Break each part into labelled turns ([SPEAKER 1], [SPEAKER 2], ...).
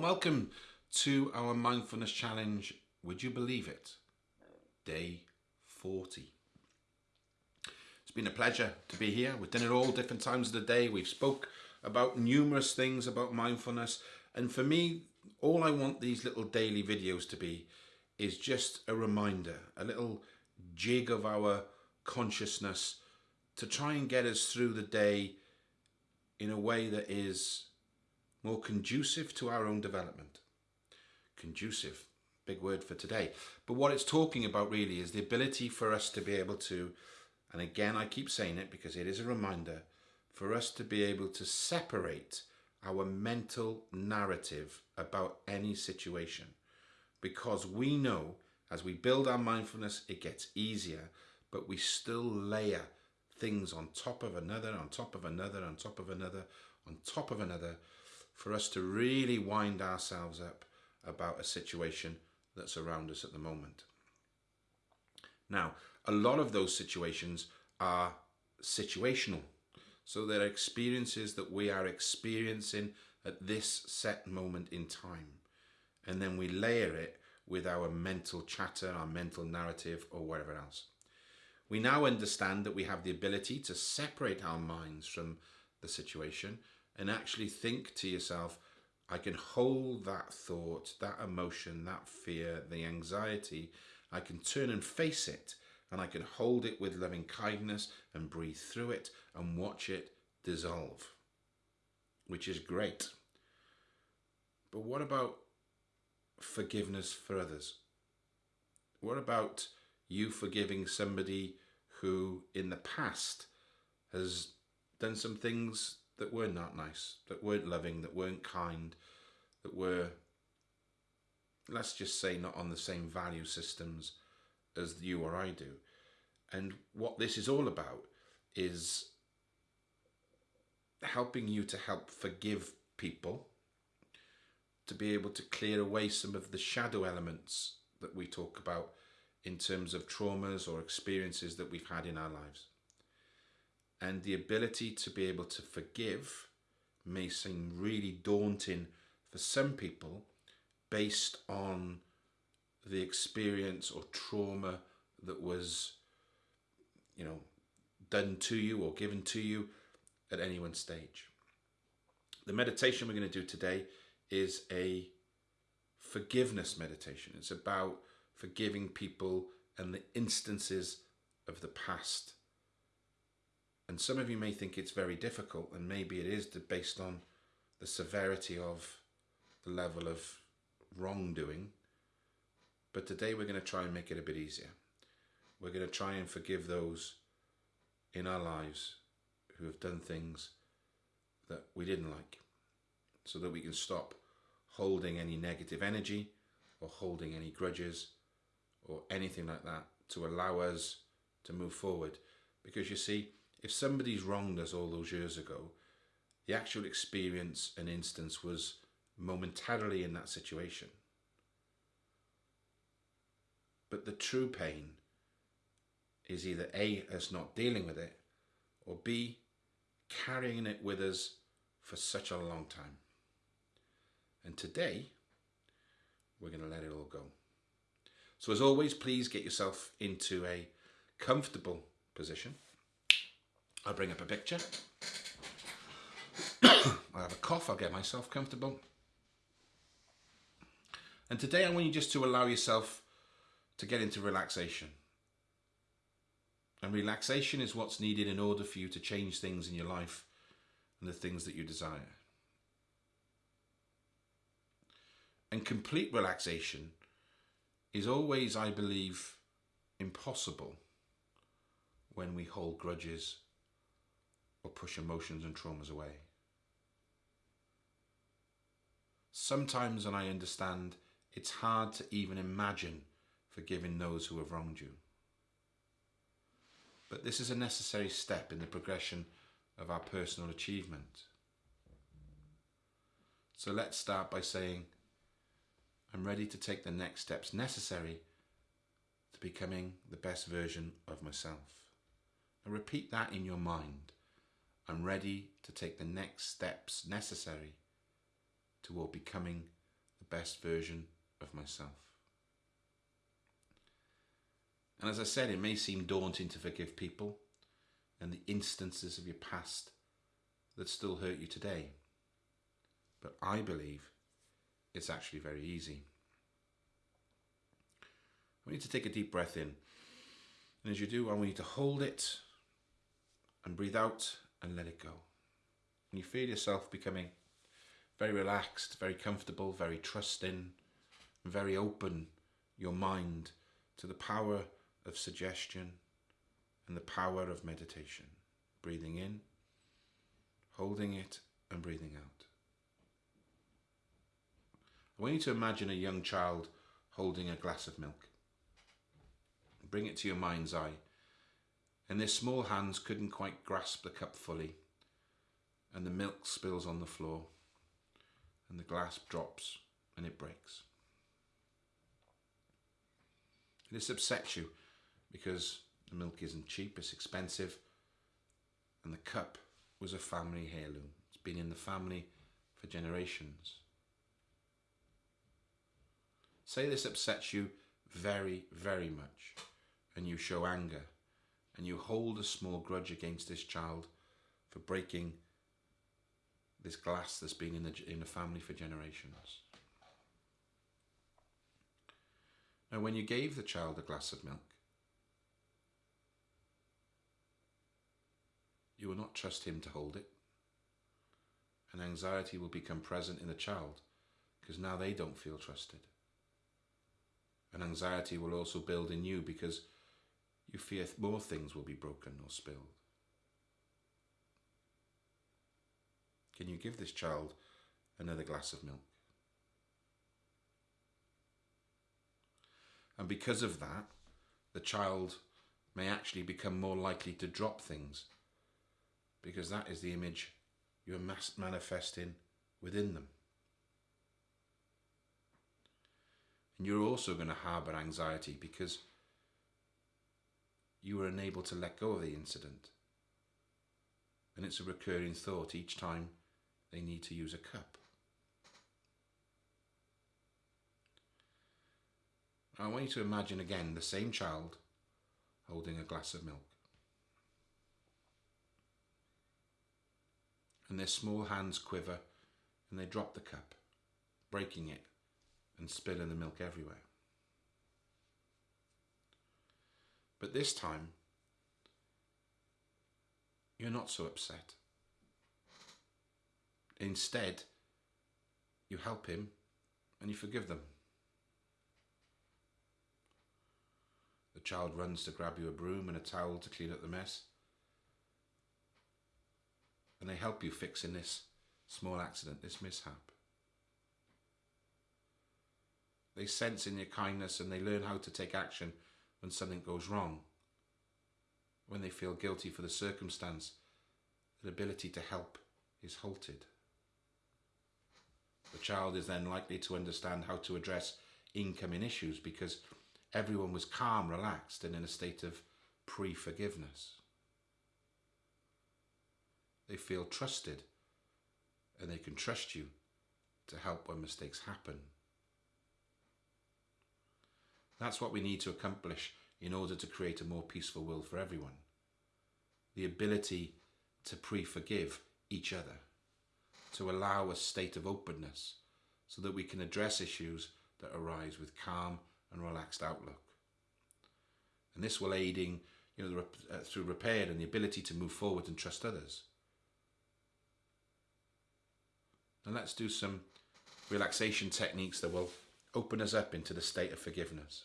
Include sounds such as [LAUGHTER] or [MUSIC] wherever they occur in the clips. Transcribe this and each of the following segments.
[SPEAKER 1] and welcome to our mindfulness challenge. Would you believe it? Day 40. It's been a pleasure to be here. We've done it all different times of the day. We've spoke about numerous things about mindfulness. And for me, all I want these little daily videos to be is just a reminder, a little jig of our consciousness to try and get us through the day in a way that is more conducive to our own development. Conducive, big word for today. But what it's talking about really is the ability for us to be able to, and again I keep saying it because it is a reminder, for us to be able to separate our mental narrative about any situation. Because we know as we build our mindfulness, it gets easier, but we still layer things on top of another, on top of another, on top of another, on top of another, for us to really wind ourselves up about a situation that's around us at the moment. Now, a lot of those situations are situational. So they're experiences that we are experiencing at this set moment in time. And then we layer it with our mental chatter, our mental narrative, or whatever else. We now understand that we have the ability to separate our minds from the situation and actually think to yourself, I can hold that thought, that emotion, that fear, the anxiety. I can turn and face it and I can hold it with loving kindness and breathe through it and watch it dissolve, which is great. But what about forgiveness for others? What about you forgiving somebody who in the past has done some things that were not nice, that weren't loving, that weren't kind, that were, let's just say, not on the same value systems as you or I do. And what this is all about is helping you to help forgive people, to be able to clear away some of the shadow elements that we talk about in terms of traumas or experiences that we've had in our lives. And the ability to be able to forgive may seem really daunting for some people based on the experience or trauma that was, you know, done to you or given to you at any one stage. The meditation we're going to do today is a forgiveness meditation. It's about forgiving people and the instances of the past and some of you may think it's very difficult, and maybe it is based on the severity of the level of wrongdoing. But today we're going to try and make it a bit easier. We're going to try and forgive those in our lives who have done things that we didn't like so that we can stop holding any negative energy or holding any grudges or anything like that to allow us to move forward. Because you see, if somebody's wronged us all those years ago, the actual experience and instance was momentarily in that situation. But the true pain is either A, us not dealing with it, or B, carrying it with us for such a long time. And today, we're going to let it all go. So as always, please get yourself into a comfortable position. I'll bring up a picture. [COUGHS] I'll have a cough, I'll get myself comfortable. And today I want you just to allow yourself to get into relaxation. And relaxation is what's needed in order for you to change things in your life and the things that you desire. And complete relaxation is always, I believe, impossible when we hold grudges or push emotions and traumas away. Sometimes, and I understand, it's hard to even imagine forgiving those who have wronged you. But this is a necessary step in the progression of our personal achievement. So let's start by saying, I'm ready to take the next steps necessary to becoming the best version of myself. And repeat that in your mind. I'm ready to take the next steps necessary toward becoming the best version of myself. And as I said, it may seem daunting to forgive people and the instances of your past that still hurt you today. But I believe it's actually very easy. I need to take a deep breath in. And as you do, I want you to hold it and breathe out and let it go. And you feel yourself becoming very relaxed, very comfortable, very trusting, very open your mind to the power of suggestion and the power of meditation. Breathing in, holding it, and breathing out. I want you to imagine a young child holding a glass of milk. Bring it to your mind's eye. And their small hands couldn't quite grasp the cup fully. And the milk spills on the floor. And the glass drops and it breaks. This upsets you because the milk isn't cheap, it's expensive. And the cup was a family heirloom. It's been in the family for generations. Say this upsets you very, very much, and you show anger, and you hold a small grudge against this child for breaking this glass that's been in the, in the family for generations. Now, when you gave the child a glass of milk, you will not trust him to hold it. And anxiety will become present in the child because now they don't feel trusted. And anxiety will also build in you because you fear more things will be broken or spilled. Can you give this child another glass of milk? And because of that, the child may actually become more likely to drop things because that is the image you're manifesting within them. And you're also going to harbour anxiety because you were unable to let go of the incident. And it's a recurring thought each time they need to use a cup. I want you to imagine again the same child holding a glass of milk. And their small hands quiver and they drop the cup, breaking it and spilling the milk everywhere. But this time, you're not so upset. Instead, you help him and you forgive them. The child runs to grab you a broom and a towel to clean up the mess. And they help you fixing this small accident, this mishap. They sense in your kindness and they learn how to take action when something goes wrong. When they feel guilty for the circumstance, their ability to help is halted. The child is then likely to understand how to address incoming issues because everyone was calm, relaxed, and in a state of pre forgiveness. They feel trusted and they can trust you to help when mistakes happen. That's what we need to accomplish in order to create a more peaceful world for everyone. The ability to pre-forgive each other, to allow a state of openness so that we can address issues that arise with calm and relaxed outlook. And this will aiding you know, the, uh, through repair and the ability to move forward and trust others. And let's do some relaxation techniques that will open us up into the state of forgiveness.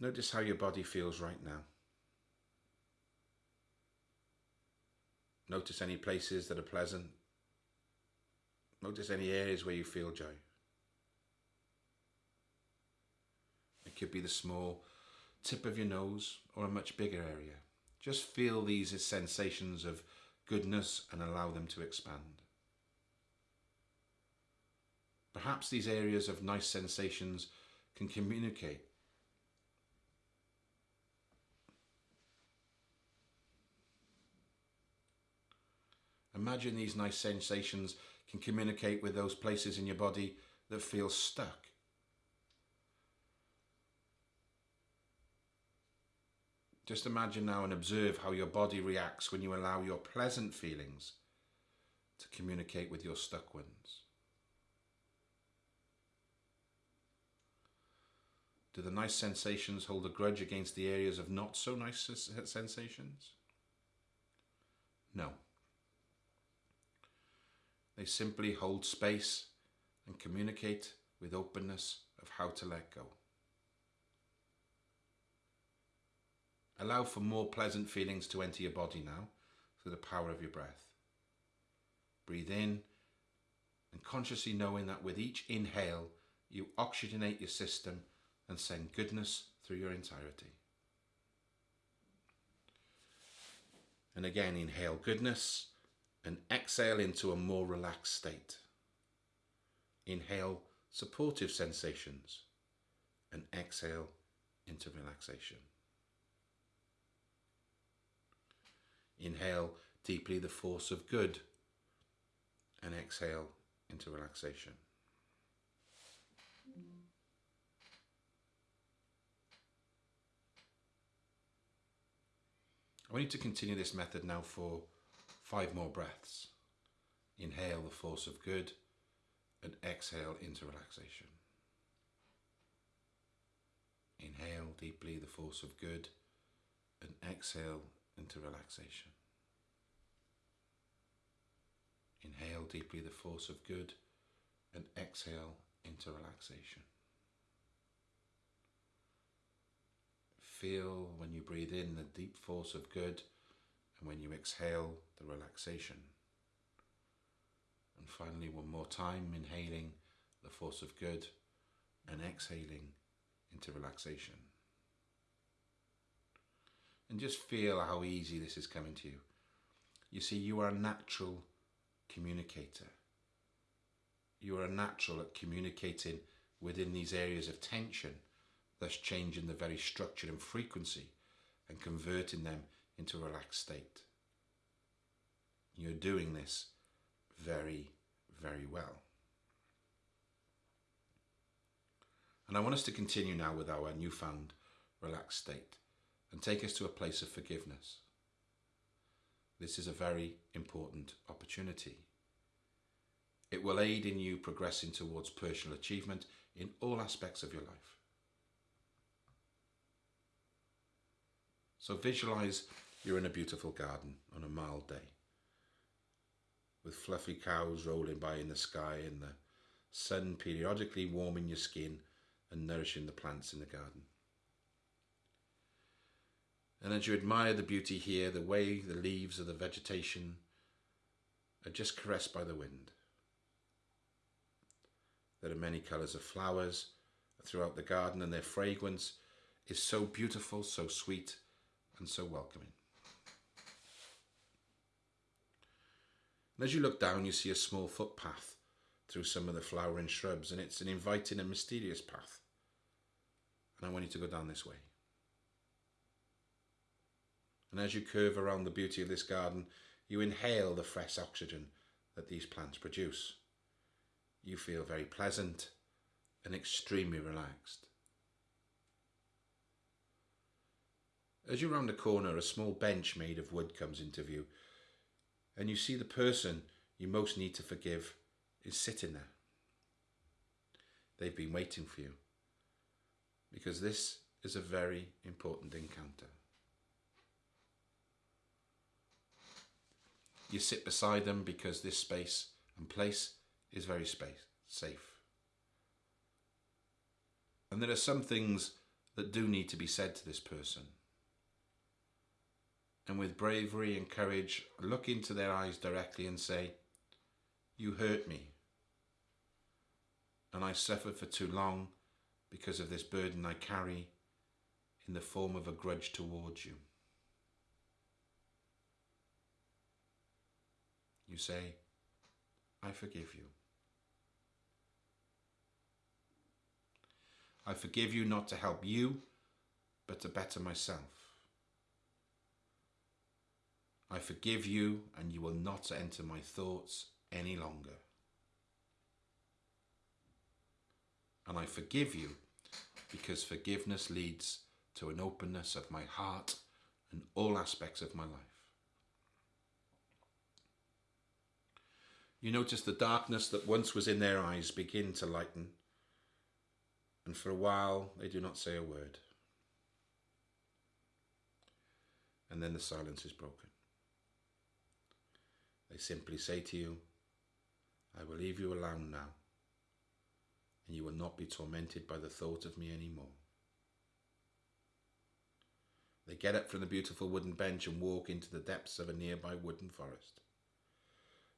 [SPEAKER 1] Notice how your body feels right now. Notice any places that are pleasant. Notice any areas where you feel joy. It could be the small tip of your nose or a much bigger area. Just feel these sensations of goodness and allow them to expand. Perhaps these areas of nice sensations can communicate Imagine these nice sensations can communicate with those places in your body that feel stuck. Just imagine now and observe how your body reacts when you allow your pleasant feelings to communicate with your stuck ones. Do the nice sensations hold a grudge against the areas of not so nice sensations? No. They simply hold space and communicate with openness of how to let go. Allow for more pleasant feelings to enter your body now through the power of your breath. Breathe in and consciously knowing that with each inhale, you oxygenate your system and send goodness through your entirety. And again, inhale goodness and exhale into a more relaxed state. Inhale supportive sensations and exhale into relaxation. Inhale deeply the force of good and exhale into relaxation. I want you to continue this method now for five more breaths. Inhale the force of good and exhale into relaxation. Inhale deeply the force of good and exhale into relaxation. Inhale deeply the force of good and exhale into relaxation. Feel when you breathe in the deep force of good and when you exhale the relaxation. And finally, one more time, inhaling the force of good and exhaling into relaxation. And just feel how easy this is coming to you. You see, you are a natural communicator. You are a natural at communicating within these areas of tension thus changing the very structure and frequency and converting them into a relaxed state. You're doing this very, very well. And I want us to continue now with our newfound relaxed state and take us to a place of forgiveness. This is a very important opportunity. It will aid in you progressing towards personal achievement in all aspects of your life. So visualize you're in a beautiful garden on a mild day with fluffy cows rolling by in the sky and the sun periodically warming your skin and nourishing the plants in the garden. And as you admire the beauty here, the way the leaves of the vegetation are just caressed by the wind. There are many colours of flowers throughout the garden and their fragrance is so beautiful, so sweet and so welcoming. And as you look down, you see a small footpath through some of the flowering shrubs, and it's an inviting and mysterious path. And I want you to go down this way. And as you curve around the beauty of this garden, you inhale the fresh oxygen that these plants produce. You feel very pleasant and extremely relaxed. As you round the corner, a small bench made of wood comes into view, and you see the person you most need to forgive is sitting there. They've been waiting for you because this is a very important encounter. You sit beside them because this space and place is very space safe. And there are some things that do need to be said to this person and with bravery and courage look into their eyes directly and say, You hurt me, and I suffered for too long because of this burden I carry in the form of a grudge towards you. You say, I forgive you. I forgive you not to help you, but to better myself. I forgive you, and you will not enter my thoughts any longer. And I forgive you because forgiveness leads to an openness of my heart and all aspects of my life. You notice the darkness that once was in their eyes begin to lighten, and for a while they do not say a word. And then the silence is broken. They simply say to you, I will leave you alone now, and you will not be tormented by the thought of me anymore. They get up from the beautiful wooden bench and walk into the depths of a nearby wooden forest.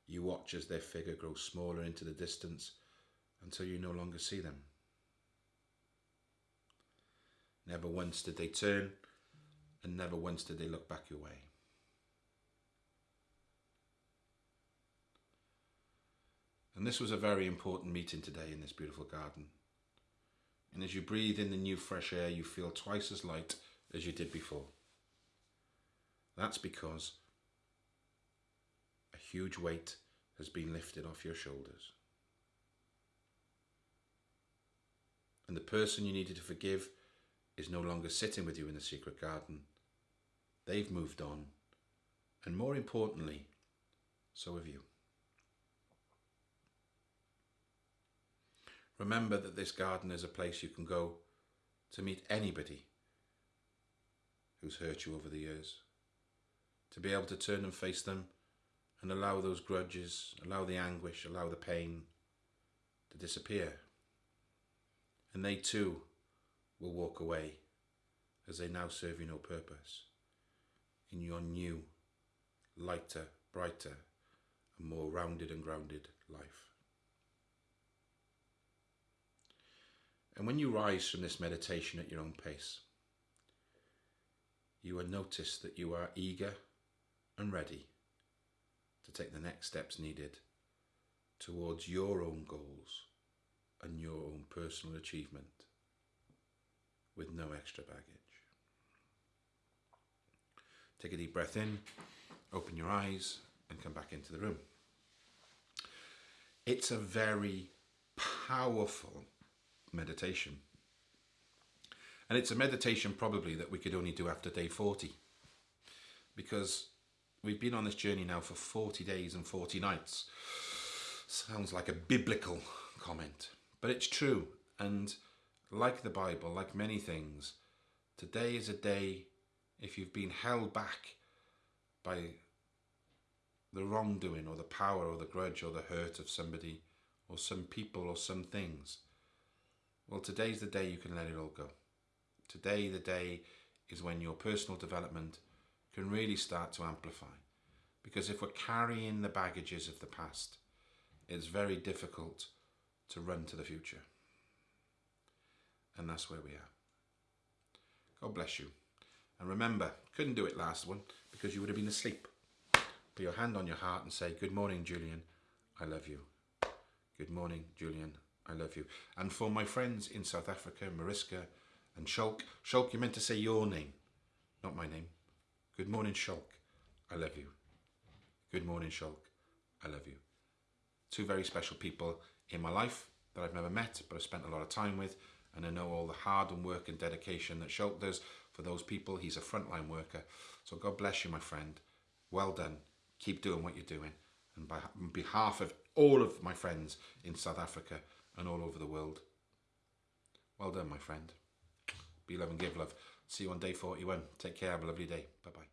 [SPEAKER 1] You watch as their figure grows smaller into the distance until you no longer see them. Never once did they turn, and never once did they look back your way. And this was a very important meeting today in this beautiful garden. And as you breathe in the new fresh air, you feel twice as light as you did before. That's because a huge weight has been lifted off your shoulders. And the person you needed to forgive is no longer sitting with you in the secret garden. They've moved on. And more importantly, so have you. Remember that this garden is a place you can go to meet anybody who's hurt you over the years. To be able to turn and face them and allow those grudges, allow the anguish, allow the pain to disappear. And they too will walk away as they now serve you no purpose in your new, lighter, brighter, and more rounded and grounded life. And when you rise from this meditation at your own pace, you will notice that you are eager and ready to take the next steps needed towards your own goals and your own personal achievement with no extra baggage. Take a deep breath in, open your eyes, and come back into the room. It's a very powerful meditation. And it's a meditation probably that we could only do after day 40 because we've been on this journey now for 40 days and 40 nights. Sounds like a biblical comment, but it's true. And like the Bible, like many things, today is a day if you've been held back by the wrongdoing or the power or the grudge or the hurt of somebody or some people or some things. Well, today's the day you can let it all go. Today, the day is when your personal development can really start to amplify. Because if we're carrying the baggages of the past, it's very difficult to run to the future. And that's where we are. God bless you. And remember, couldn't do it last one because you would have been asleep. Put your hand on your heart and say, Good morning, Julian. I love you. Good morning, Julian. I love you. And for my friends in South Africa, Mariska and Shulk, Shulk, you meant to say your name, not my name. Good morning, Shulk. I love you. Good morning, Shulk. I love you. Two very special people in my life that I've never met, but I've spent a lot of time with, and I know all the hard and work and dedication that Shulk does for those people. He's a frontline worker. So God bless you, my friend. Well done. Keep doing what you're doing. And by, on behalf of all of my friends in South Africa and all over the world, well done, my friend. Be love and give love. See you on day 41. Take care. Have a lovely day. Bye-bye.